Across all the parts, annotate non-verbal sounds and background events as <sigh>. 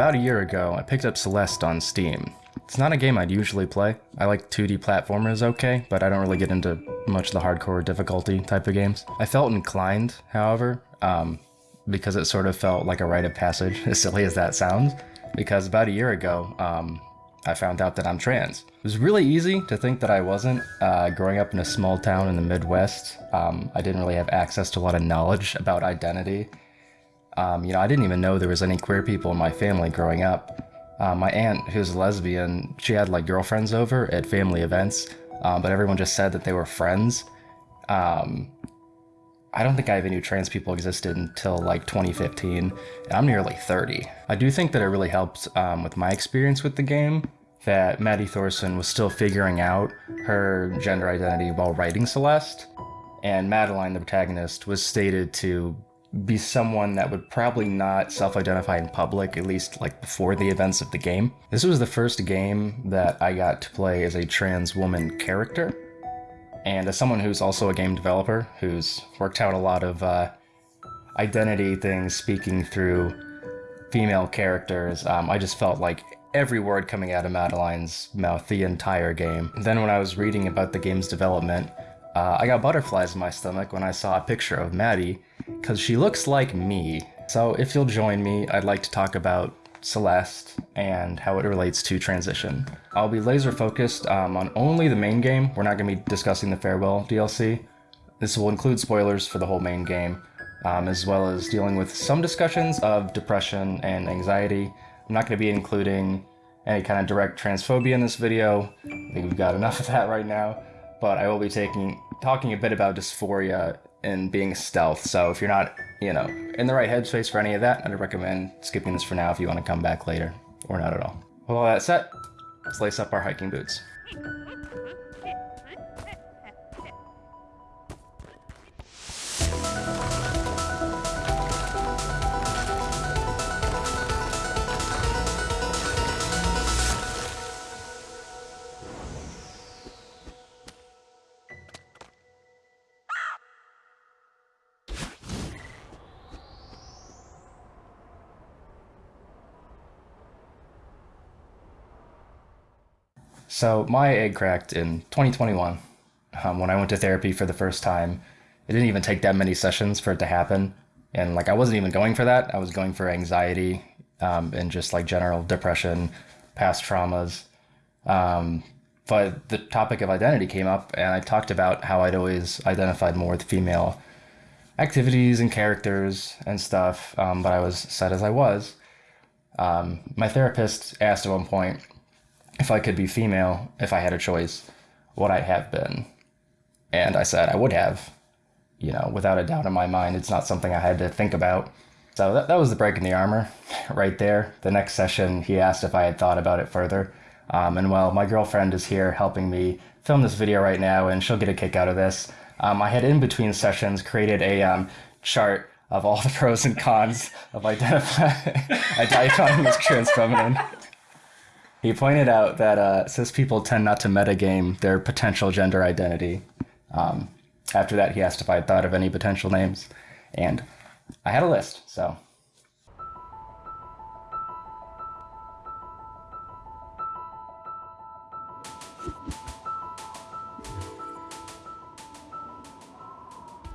About a year ago, I picked up Celeste on Steam. It's not a game I'd usually play. I like 2D platformers okay, but I don't really get into much of the hardcore difficulty type of games. I felt inclined, however, um, because it sort of felt like a rite of passage, <laughs> as silly as that sounds, because about a year ago, um, I found out that I'm trans. It was really easy to think that I wasn't. Uh, growing up in a small town in the Midwest, um, I didn't really have access to a lot of knowledge <laughs> about identity um, you know, I didn't even know there was any queer people in my family growing up. Uh, my aunt, who's a lesbian, she had like girlfriends over at family events, um, but everyone just said that they were friends. Um, I don't think I even knew trans people existed until like 2015, and I'm nearly 30. I do think that it really helped um, with my experience with the game that Maddy Thorson was still figuring out her gender identity while writing Celeste, and Madeline, the protagonist, was stated to be someone that would probably not self-identify in public, at least like before the events of the game. This was the first game that I got to play as a trans woman character. And as someone who's also a game developer, who's worked out a lot of uh, identity things speaking through female characters, um, I just felt like every word coming out of Madeline's mouth the entire game. Then when I was reading about the game's development, uh, I got butterflies in my stomach when I saw a picture of Maddy, because she looks like me. So if you'll join me, I'd like to talk about Celeste and how it relates to transition. I'll be laser focused um, on only the main game. We're not going to be discussing the Farewell DLC. This will include spoilers for the whole main game, um, as well as dealing with some discussions of depression and anxiety. I'm not going to be including any kind of direct transphobia in this video. I think we've got enough of that right now but I will be taking talking a bit about dysphoria and being stealth. So if you're not, you know, in the right headspace for any of that, I'd recommend skipping this for now if you want to come back later, or not at all. With all that said, let's lace up our hiking boots. So my egg cracked in 2021 um, when I went to therapy for the first time. It didn't even take that many sessions for it to happen. And like I wasn't even going for that. I was going for anxiety um, and just like general depression, past traumas. Um, but the topic of identity came up and I talked about how I'd always identified more with female activities and characters and stuff, um, but I was set as I was. Um, my therapist asked at one point, if I could be female, if I had a choice, what I have been. And I said I would have, you know, without a doubt in my mind. It's not something I had to think about. So that, that was the break in the armor <laughs> right there. The next session, he asked if I had thought about it further. Um, and well, my girlfriend is here helping me film this video right now, and she'll get a kick out of this. Um, I had in between sessions created a um, chart of all the pros and cons of identifying, <laughs> identifying as trans feminine. He pointed out that uh, cis people tend not to metagame their potential gender identity. Um, after that, he asked if I had thought of any potential names, and I had a list, so.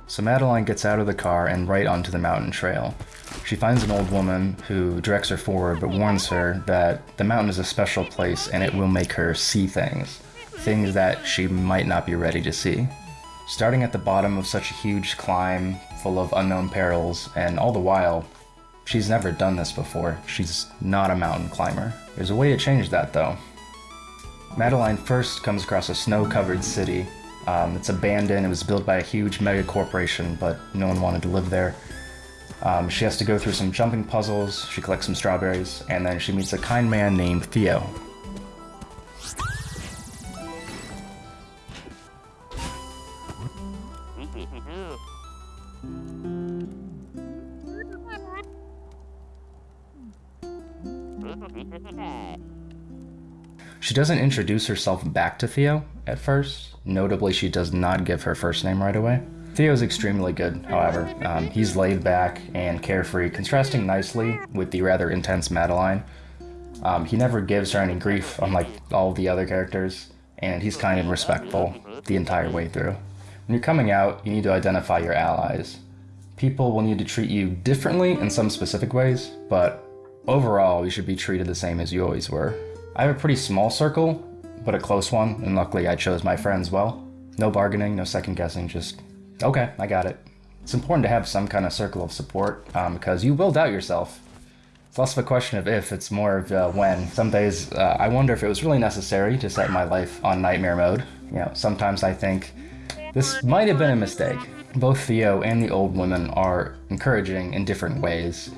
So Madeline gets out of the car and right onto the mountain trail. She finds an old woman who directs her forward but warns her that the mountain is a special place and it will make her see things. Things that she might not be ready to see. Starting at the bottom of such a huge climb, full of unknown perils, and all the while, she's never done this before. She's not a mountain climber. There's a way to change that though. Madeline first comes across a snow-covered city. Um, it's abandoned, it was built by a huge mega corporation, but no one wanted to live there. Um, she has to go through some jumping puzzles, she collects some strawberries, and then she meets a kind man named Theo. She doesn't introduce herself back to Theo at first. Notably, she does not give her first name right away. Theo's extremely good, however. Um, he's laid back and carefree, contrasting nicely with the rather intense Madeline. Um, he never gives her any grief, unlike all the other characters, and he's kind and respectful the entire way through. When you're coming out, you need to identify your allies. People will need to treat you differently in some specific ways, but overall, you should be treated the same as you always were. I have a pretty small circle, but a close one, and luckily I chose my friends well. No bargaining, no second guessing, just, okay, I got it. It's important to have some kind of circle of support, um, because you will doubt yourself. It's less of a question of if, it's more of uh, when. Some days, uh, I wonder if it was really necessary to set my life on nightmare mode. You know, sometimes I think this might have been a mistake. Both Theo and the old woman are encouraging in different ways.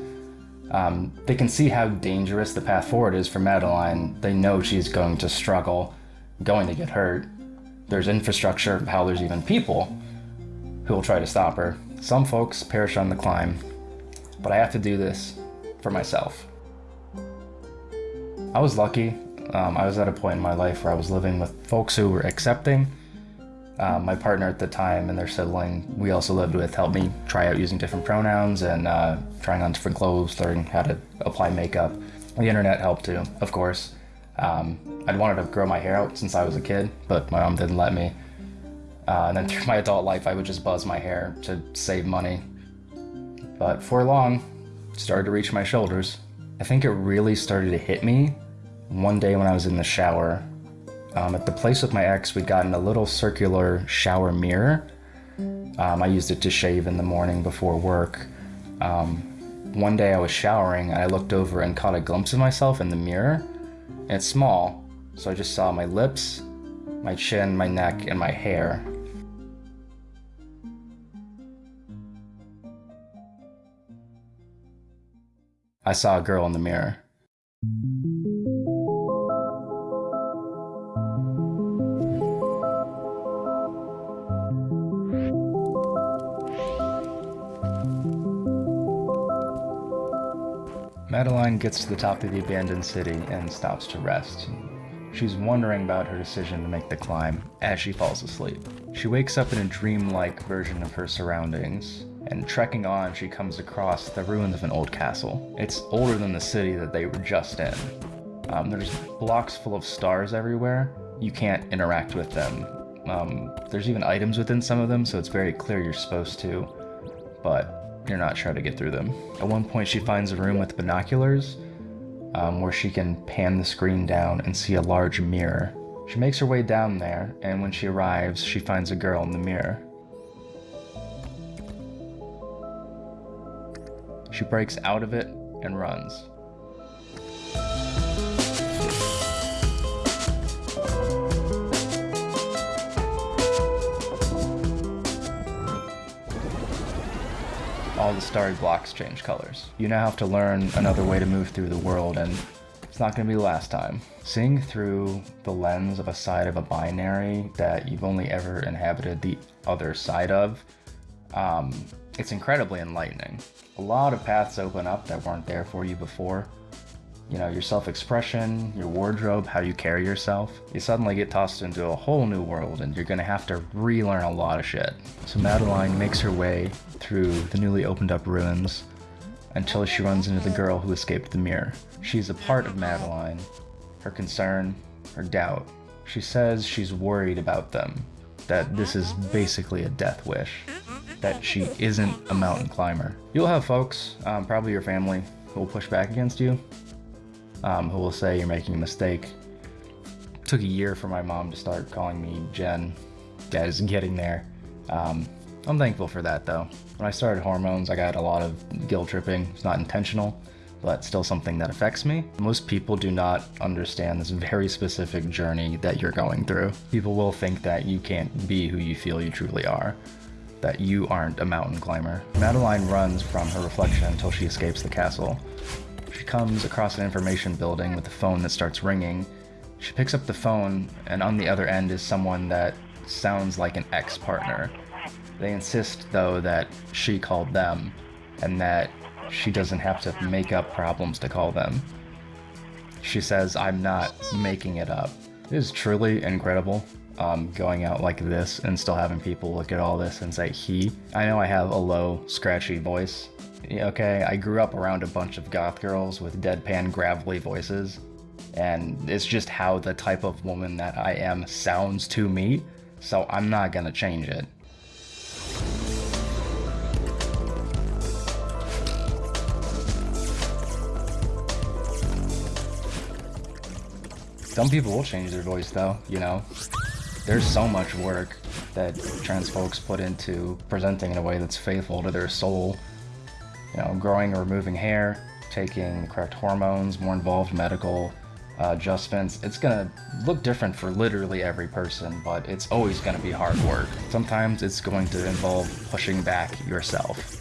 Um, they can see how dangerous the path forward is for Madeline. They know she's going to struggle, going to get hurt. There's infrastructure, how there's even people who will try to stop her. Some folks perish on the climb, but I have to do this for myself. I was lucky. Um, I was at a point in my life where I was living with folks who were accepting uh, my partner at the time and their sibling we also lived with helped me try out using different pronouns and uh, trying on different clothes, learning how to apply makeup. The internet helped too, of course. Um, I'd wanted to grow my hair out since I was a kid, but my mom didn't let me. Uh, and then through my adult life, I would just buzz my hair to save money. But for long, it started to reach my shoulders. I think it really started to hit me one day when I was in the shower um, at the place with my ex, we'd gotten a little circular shower mirror. Um, I used it to shave in the morning before work. Um, one day I was showering and I looked over and caught a glimpse of myself in the mirror. And it's small, so I just saw my lips, my chin, my neck, and my hair. I saw a girl in the mirror. Madeline gets to the top of the abandoned city and stops to rest. She's wondering about her decision to make the climb as she falls asleep. She wakes up in a dreamlike version of her surroundings, and trekking on, she comes across the ruins of an old castle. It's older than the city that they were just in. Um, there's blocks full of stars everywhere. You can't interact with them. Um, there's even items within some of them, so it's very clear you're supposed to, but you're not sure to get through them. At one point, she finds a room with binoculars um, where she can pan the screen down and see a large mirror. She makes her way down there, and when she arrives, she finds a girl in the mirror. She breaks out of it and runs. all the starry blocks change colors. You now have to learn another way to move through the world and it's not going to be the last time. Seeing through the lens of a side of a binary that you've only ever inhabited the other side of, um, it's incredibly enlightening. A lot of paths open up that weren't there for you before, you know, your self-expression, your wardrobe, how you carry yourself, you suddenly get tossed into a whole new world and you're gonna have to relearn a lot of shit. So Madeline makes her way through the newly opened up ruins until she runs into the girl who escaped the mirror. She's a part of Madeline, her concern, her doubt. She says she's worried about them, that this is basically a death wish, that she isn't a mountain climber. You'll have folks, um, probably your family, who will push back against you, um, who will say you're making a mistake. It took a year for my mom to start calling me Jen. Guys, getting there. Um, I'm thankful for that though. When I started hormones, I got a lot of guilt tripping. It's not intentional, but still something that affects me. Most people do not understand this very specific journey that you're going through. People will think that you can't be who you feel you truly are, that you aren't a mountain climber. Madeline runs from her reflection until she escapes the castle. She comes across an information building with a phone that starts ringing. She picks up the phone, and on the other end is someone that sounds like an ex-partner. They insist, though, that she called them, and that she doesn't have to make up problems to call them. She says, I'm not making it up. It is truly incredible. um, going out like this and still having people look at all this and say he. I know I have a low, scratchy voice. Okay, I grew up around a bunch of goth girls with deadpan, gravelly voices, and it's just how the type of woman that I am sounds to me, so I'm not gonna change it. Some people will change their voice though, you know? There's so much work that trans folks put into presenting in a way that's faithful to their soul. You know, growing or removing hair, taking the correct hormones, more involved medical uh, adjustments. It's gonna look different for literally every person, but it's always gonna be hard work. Sometimes it's going to involve pushing back yourself.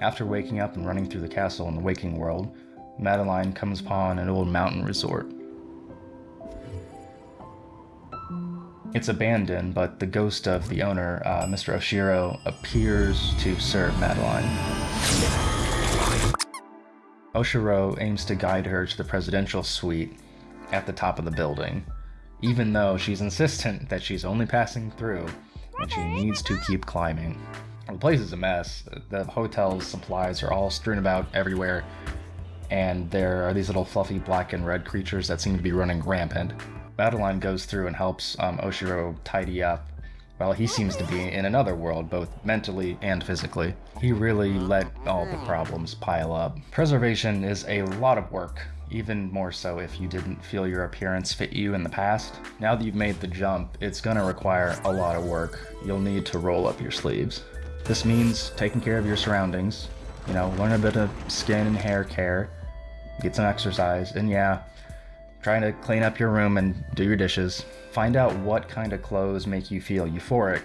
After waking up and running through the castle in the waking world, Madeline comes upon an old mountain resort. It's abandoned, but the ghost of the owner, uh, Mr. Oshiro, appears to serve Madeline. Oshiro aims to guide her to the presidential suite at the top of the building, even though she's insistent that she's only passing through and she needs to keep climbing. The place is a mess. The hotel's supplies are all strewn about everywhere, and there are these little fluffy black and red creatures that seem to be running rampant. Madeline goes through and helps um, Oshiro tidy up, while he seems to be in another world, both mentally and physically. He really let all the problems pile up. Preservation is a lot of work, even more so if you didn't feel your appearance fit you in the past. Now that you've made the jump, it's gonna require a lot of work. You'll need to roll up your sleeves. This means taking care of your surroundings, you know, learn a bit of skin and hair care, get some exercise, and yeah, trying to clean up your room and do your dishes. Find out what kind of clothes make you feel euphoric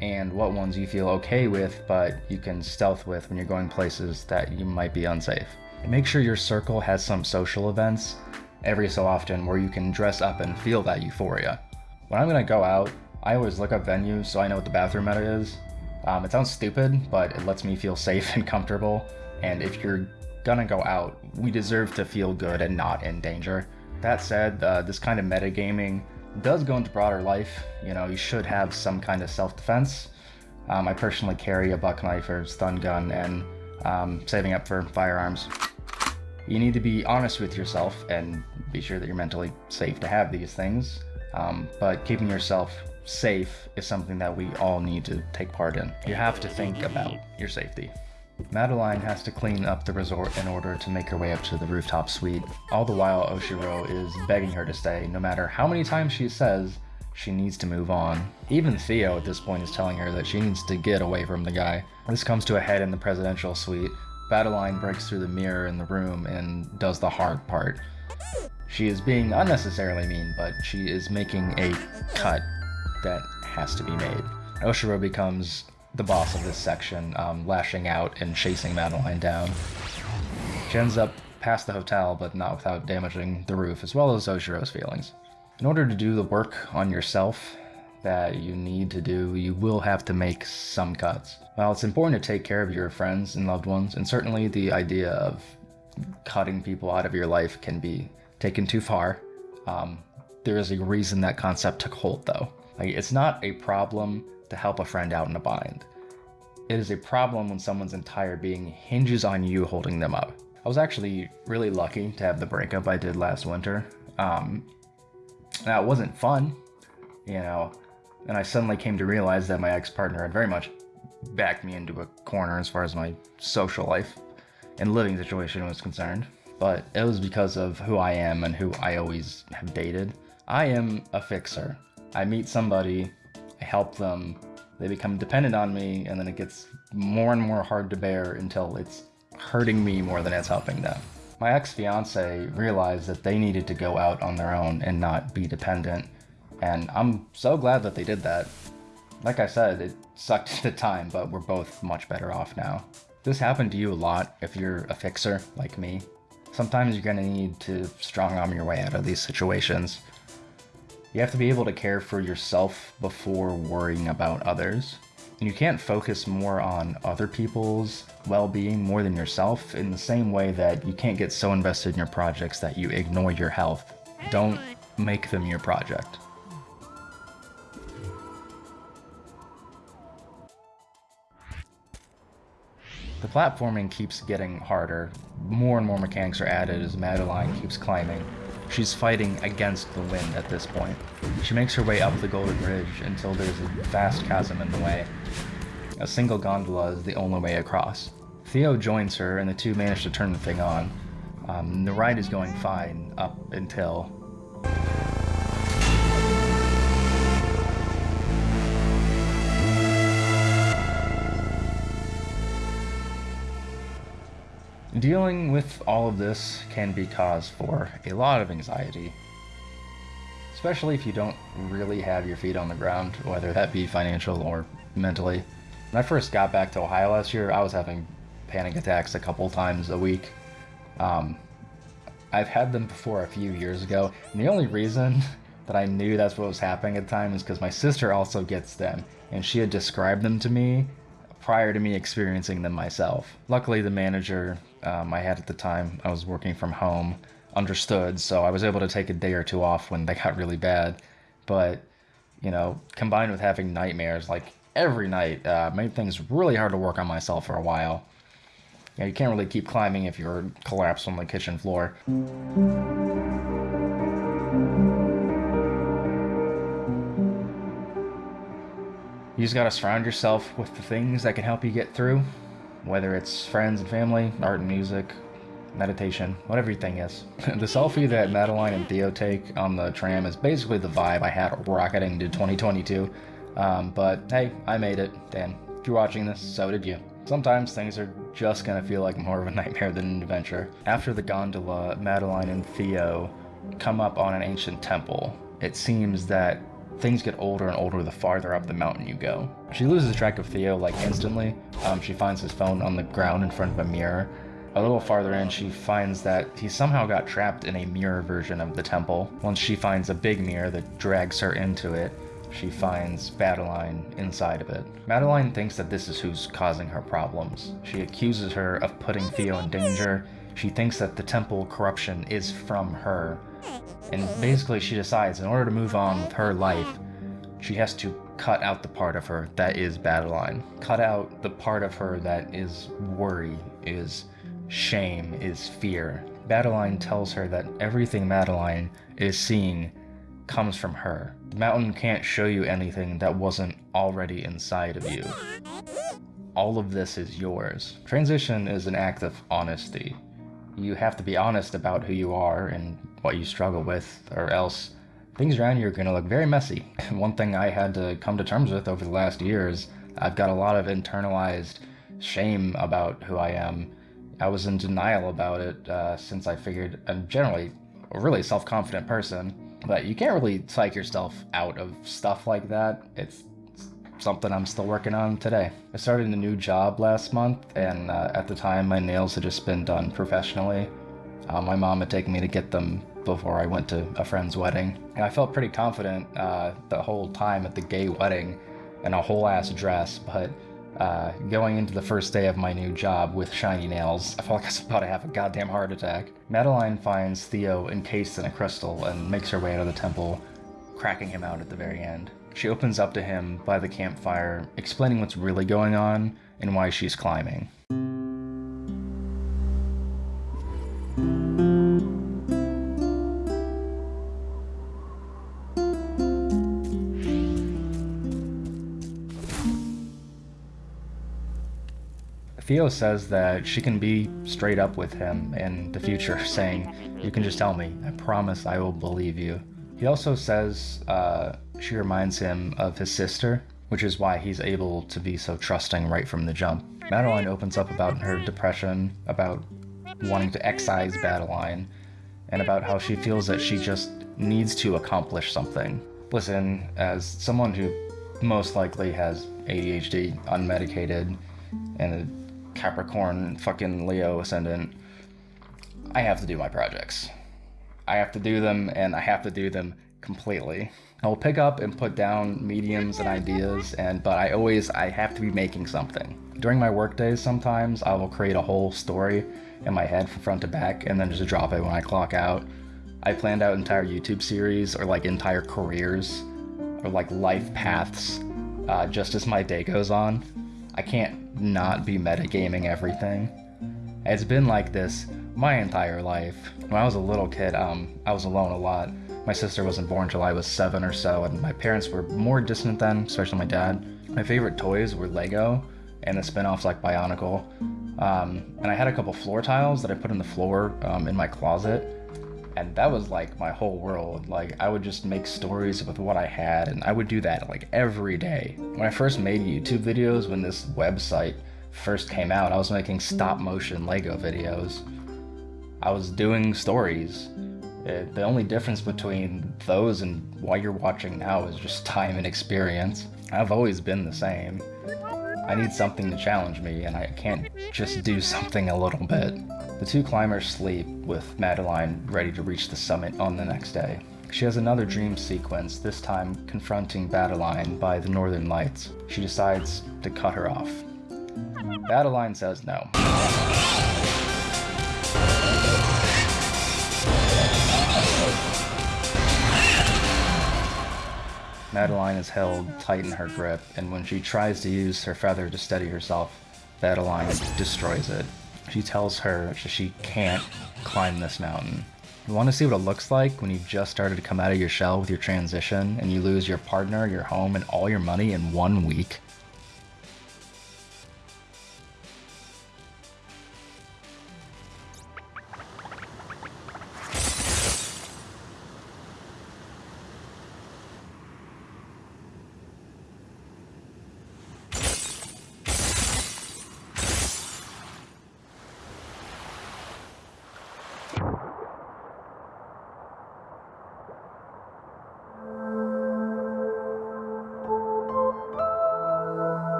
and what ones you feel okay with, but you can stealth with when you're going places that you might be unsafe. Make sure your circle has some social events every so often where you can dress up and feel that euphoria. When I'm gonna go out, I always look up venues so I know what the bathroom meta is um, it sounds stupid, but it lets me feel safe <laughs> and comfortable. And if you're gonna go out, we deserve to feel good and not in danger. That said, uh, this kind of metagaming does go into broader life. You know, you should have some kind of self-defense. Um, I personally carry a buck knife or stun gun and um, saving up for firearms. You need to be honest with yourself and be sure that you're mentally safe to have these things. Um, but keeping yourself safe is something that we all need to take part in. You have to think about your safety. Madeline has to clean up the resort in order to make her way up to the rooftop suite. All the while, Oshiro is begging her to stay, no matter how many times she says she needs to move on. Even Theo at this point is telling her that she needs to get away from the guy. This comes to a head in the presidential suite. Madeline breaks through the mirror in the room and does the hard part. She is being unnecessarily mean, but she is making a cut that has to be made. Oshiro becomes the boss of this section, um, lashing out and chasing Madeline down. She ends up past the hotel, but not without damaging the roof, as well as Oshiro's feelings. In order to do the work on yourself that you need to do, you will have to make some cuts. While it's important to take care of your friends and loved ones, and certainly the idea of cutting people out of your life can be taken too far, um, there is a reason that concept took hold, though. Like, it's not a problem to help a friend out in a bind. It is a problem when someone's entire being hinges on you holding them up. I was actually really lucky to have the breakup I did last winter. Um, now, it wasn't fun, you know, and I suddenly came to realize that my ex-partner had very much backed me into a corner as far as my social life and living situation was concerned. But it was because of who I am and who I always have dated. I am a fixer. I meet somebody, I help them, they become dependent on me, and then it gets more and more hard to bear until it's hurting me more than it's helping them. My ex-fiance realized that they needed to go out on their own and not be dependent, and I'm so glad that they did that. Like I said, it sucked at <laughs> the time, but we're both much better off now. This happened to you a lot if you're a fixer like me. Sometimes you're gonna need to strong arm your way out of these situations. You have to be able to care for yourself before worrying about others. And you can't focus more on other people's well being more than yourself in the same way that you can't get so invested in your projects that you ignore your health. Don't make them your project. The platforming keeps getting harder. More and more mechanics are added as Madeline keeps climbing. She's fighting against the wind at this point. She makes her way up the Golden Ridge until there's a vast chasm in the way. A single gondola is the only way across. Theo joins her and the two manage to turn the thing on. Um, the ride is going fine up until Dealing with all of this can be cause for a lot of anxiety, especially if you don't really have your feet on the ground, whether that be financial or mentally. When I first got back to Ohio last year, I was having panic attacks a couple times a week. Um, I've had them before a few years ago, and the only reason <laughs> that I knew that's what was happening at the time is because my sister also gets them, and she had described them to me prior to me experiencing them myself. Luckily, the manager um, I had at the time, I was working from home, understood, so I was able to take a day or two off when they got really bad. But, you know, combined with having nightmares like every night, uh, made things really hard to work on myself for a while. You, know, you can't really keep climbing if you're collapsed on the kitchen floor. You just gotta surround yourself with the things that can help you get through, whether it's friends and family, art and music, meditation, whatever your thing is. <laughs> the selfie that Madeline and Theo take on the tram is basically the vibe I had rocketing to 2022. Um, but hey, I made it, Dan. If you're watching this, so did you. Sometimes things are just gonna feel like more of a <laughs> nightmare than an adventure. After the gondola, Madeline and Theo come up on an ancient temple. It seems that things get older and older the farther up the mountain you go. She loses track of Theo like instantly. Um, she finds his phone on the ground in front of a mirror. A little farther in, she finds that he somehow got trapped in a mirror version of the temple. Once she finds a big mirror that drags her into it, she finds Madeline inside of it. Madeline thinks that this is who's causing her problems. She accuses her of putting Theo in danger. She thinks that the temple corruption is from her, and basically, she decides in order to move on with her life, she has to cut out the part of her that is Madeline. Cut out the part of her that is worry, is shame, is fear. Madeline tells her that everything Madeline is seeing comes from her. The mountain can't show you anything that wasn't already inside of you. All of this is yours. Transition is an act of honesty. You have to be honest about who you are and what you struggle with, or else things around you are going to look very messy. <laughs> One thing I had to come to terms with over the last year is I've got a lot of internalized shame about who I am. I was in denial about it uh, since I figured I'm generally a really self confident person, but you can't really psych yourself out of stuff like that. It's something I'm still working on today. I started a new job last month, and uh, at the time, my nails had just been done professionally. Uh, my mom had taken me to get them before I went to a friend's wedding. And I felt pretty confident uh, the whole time at the gay wedding in a whole ass dress, but uh, going into the first day of my new job with shiny nails, I felt like I was about to have a goddamn heart attack. Madeline finds Theo encased in a crystal and makes her way out of the temple, cracking him out at the very end. She opens up to him by the campfire, explaining what's really going on and why she's climbing. Theo says that she can be straight up with him in the future, <laughs> saying, You can just tell me. I promise I will believe you. He also says uh, she reminds him of his sister, which is why he's able to be so trusting right from the jump. Madeline opens up about her depression, about wanting to excise Madeline, and about how she feels that she just needs to accomplish something. Listen, as someone who most likely has ADHD, unmedicated, and a Capricorn fucking Leo ascendant, I have to do my projects. I have to do them and I have to do them completely. I will pick up and put down mediums and ideas, and but I always I have to be making something. During my work days, sometimes I will create a whole story in my head from front to back, and then just drop it when I clock out. I planned out entire YouTube series or like entire careers or like life paths uh, just as my day goes on. I can't not be metagaming everything. It's been like this my entire life. When I was a little kid, um, I was alone a lot. My sister wasn't born until I was seven or so, and my parents were more distant then, especially my dad. My favorite toys were Lego and the spin-offs like Bionicle. Um, and I had a couple floor tiles that I put in the floor um, in my closet. And that was like my whole world. Like I would just make stories with what I had and I would do that like every day. When I first made YouTube videos, when this website first came out, I was making stop motion Lego videos. I was doing stories. It, the only difference between those and what you're watching now is just time and experience. I've always been the same. I need something to challenge me, and I can't just do <laughs> something a little bit. The two climbers sleep, with Madeline ready to reach the summit on the next day. She has another dream sequence, this time confronting Badeline by the Northern Lights. She decides to cut her off. Badeline says no. Madeline is held tight in her grip, and when she tries to use her feather to steady herself, Madeline destroys it. She tells her she can't climb this mountain. You want to see what it looks like when you've just started to come out of your shell with your transition and you lose your partner, your home, and all your money in one week?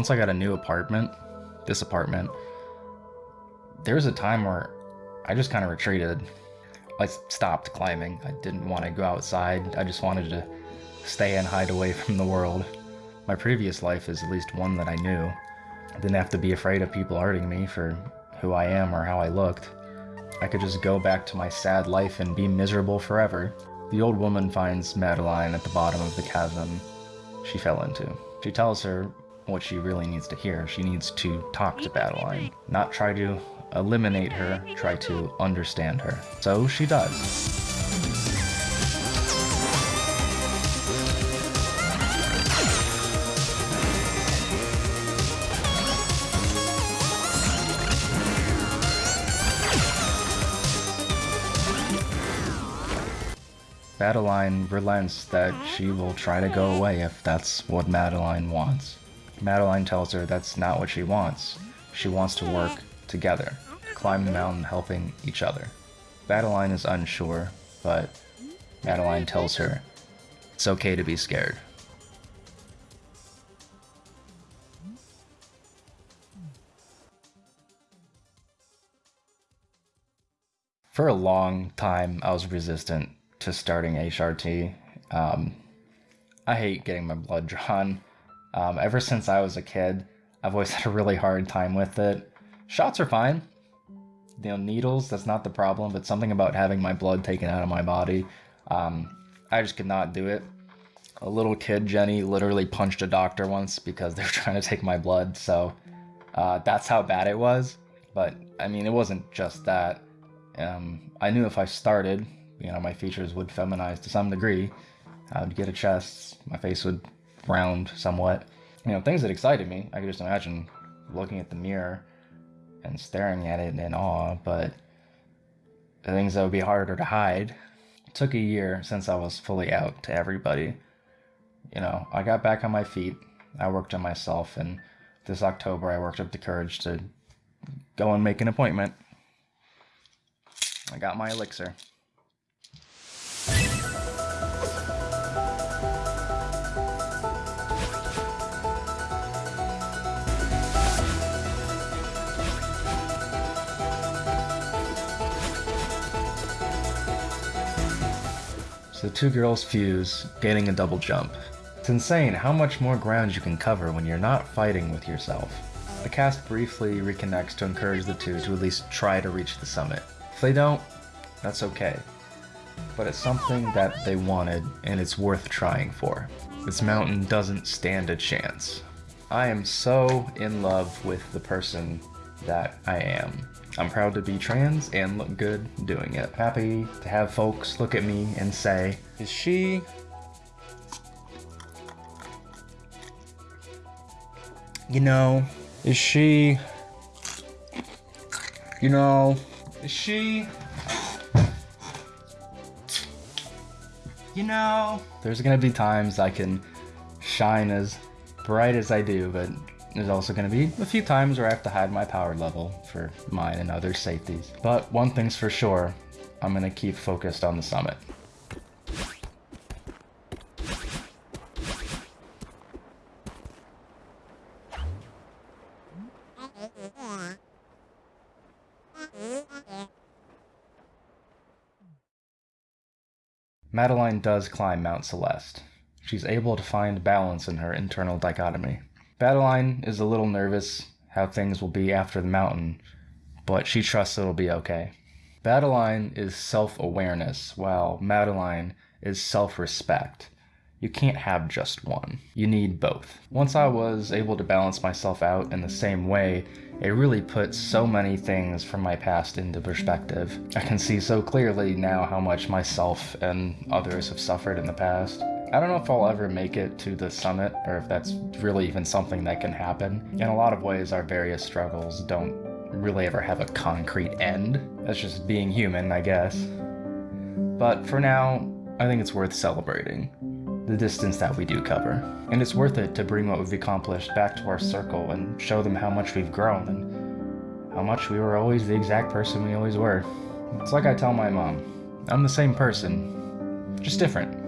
Once I got a new apartment, this apartment, there was a time where I just kind of retreated. I stopped climbing. I didn't want to go outside. I just wanted to stay and hide away <laughs> from the world. My previous life is at least one that I knew. I didn't have to be afraid of people hurting me for who I am or how I looked. I could just go back to my sad life and be miserable forever. The old woman finds Madeline at the bottom of the chasm she fell into. She tells her what she really needs to hear. She needs to talk to Badeline, not try to eliminate her, try to understand her. So she does. Madeline relents that she will try to go away if that's what Madeline wants. Madeline tells her that's not what she wants. She wants to work together, climb the mountain helping each other. Madeline is unsure, but Madeline tells her it's okay to be scared. For a long time, I was resistant to starting HRT. Um, I hate getting my blood drawn. Um, ever since I was a kid, I've always <laughs> had a really hard time with it. Shots are fine. You know, needles, that's not the problem, but something about having my blood taken out of my body, um, I just could not do it. A little kid, Jenny, literally punched a doctor once because <laughs> they were trying to take my blood, so uh, that's how bad it was. But, I mean, it wasn't just that. Um, I knew if I started, you know, my features would feminize to some degree. I would get a chest, my face would round somewhat. You know, things that excited me. I could just imagine looking at the mirror and staring at it in awe, but the things that would be harder to hide. It took a year since I was fully out to everybody. You know, I got back on my feet. I worked on myself, and this October I worked up the courage to go and make an appointment. I got my elixir. So two girls fuse, gaining a double jump. It's insane how much more ground you can cover when you're not fighting with yourself. The cast briefly reconnects to encourage the two to at least try to reach the summit. If they don't, that's okay. But it's something that they wanted, and it's worth trying for. This mountain doesn't stand a chance. I am so in love with the person that I am. I'm proud to be trans and look good doing it. Happy to have folks look at me and say, is she you know, is she, you know, is she, you know, there's gonna be times I can shine as bright as I do, but there's also going to be a few times where I have to hide my power level for mine and other safeties. But one thing's for sure, I'm going to keep focused on the summit. Madeline does climb Mount Celeste. She's able to find balance in her internal dichotomy. Badeline is a little nervous how things will be after the mountain, but she trusts it'll be okay. Badeline is self-awareness, while Madeline is self-respect. You can't have just one. You need both. Once I was able to balance myself out in the same way, it really put so many things from my past into perspective. I can see so clearly now how much myself and others have suffered in the past. I don't know if I'll ever make it to the summit or if that's really even something that can happen. In a lot of ways, our various struggles don't really ever have a concrete end. That's just being human, I guess. But for now, I think it's worth celebrating the distance that we do cover. And it's worth it to bring what we've accomplished back to our circle and show them how much we've grown and how much we were always the exact person we always were. It's like I tell my mom, I'm the same person, just different.